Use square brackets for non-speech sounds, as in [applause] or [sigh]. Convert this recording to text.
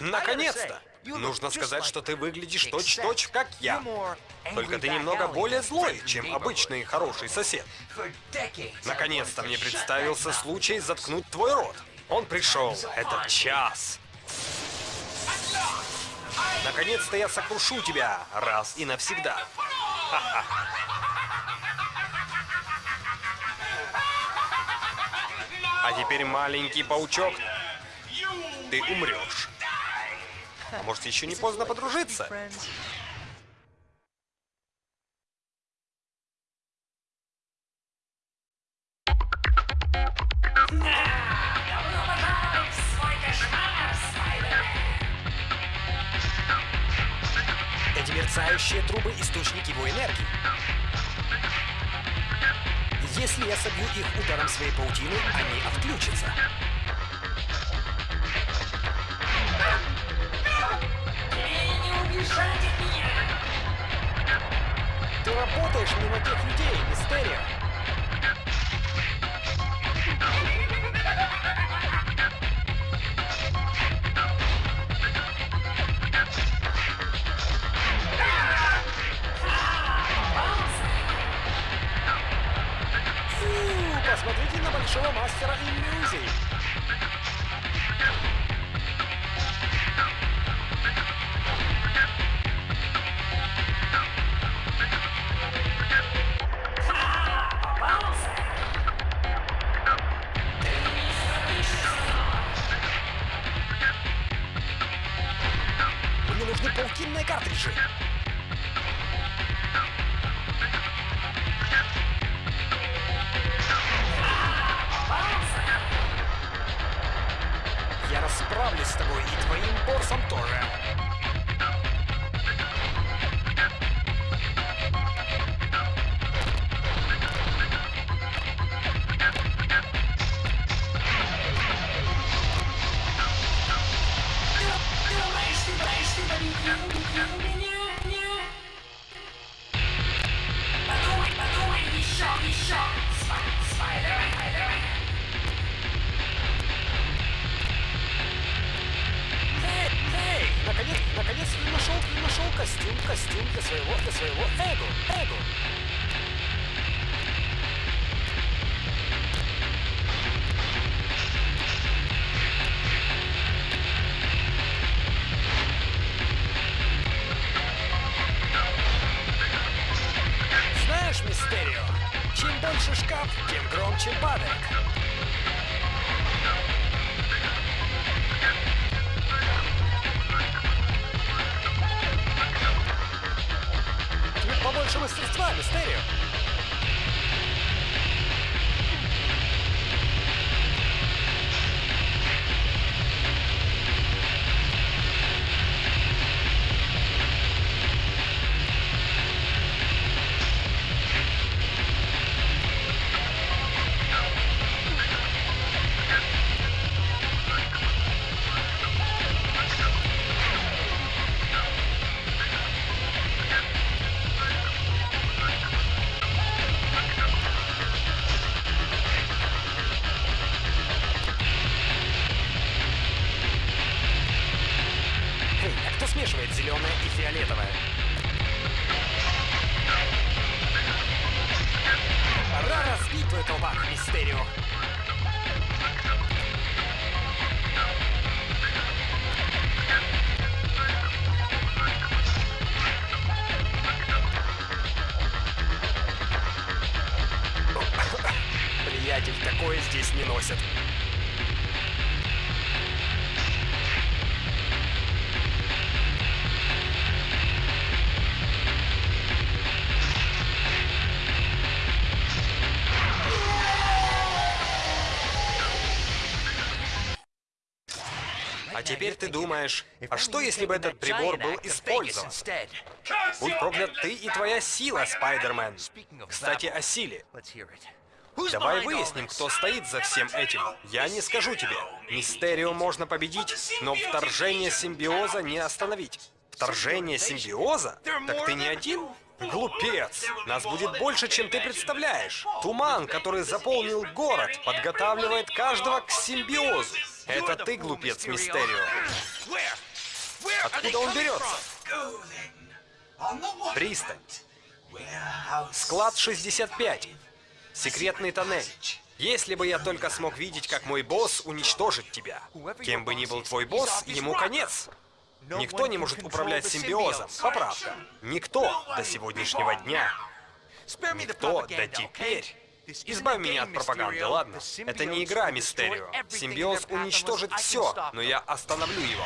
Наконец-то! Нужно сказать, что ты выглядишь точь-точь, как я. Только ты немного более злой, чем обычный хороший сосед. Наконец-то мне представился случай заткнуть твой рот. Он пришел. Это час. Наконец-то я сокрушу тебя раз и навсегда. [laughs] А теперь, маленький паучок, ты умрешь. А может, еще не поздно подружиться? Эти мерцающие трубы — источник его энергии. Если я собью их ударом своей паутины, они отключатся. Ты работаешь на тех людей, Мистерио. Фу, посмотрите на большого мастера иллюзий. Картриджи. Я расправлюсь с тобой и твоим боссом тоже. Костюм, костюм для своего, для своего эго, эго. Знаешь, Мистерио, чем больше шкаф, тем громче падает. Тебе побольше мастерства, Мистерио. Эй, смешивает зеленое и фиолетовое? Пора разбить твой колпак, Мистерио. Приятель, такое здесь не носят. А теперь ты думаешь, а что если бы этот прибор был использован? Будь проклят ты и твоя сила, Спайдермен. Кстати, о силе. Давай выясним, кто стоит за всем этим. Я не скажу тебе. Мистерио можно победить, но вторжение симбиоза не остановить. Вторжение симбиоза? Так ты не один? Глупец! Нас будет больше, чем ты представляешь. Туман, который заполнил город, подготавливает каждого к симбиозу. Это ты, глупец, Мистерио. Откуда он берется? Пристань. Склад 65. Секретный тоннель. Если бы я только смог видеть, как мой босс уничтожит тебя. Кем бы ни был твой босс, ему конец. Никто не может управлять симбиозом, поправка. Никто до сегодняшнего дня. Никто до теперь. Избавь меня от пропаганды, ладно? Это не игра, Мистерио. Симбиоз уничтожит все, но я остановлю его.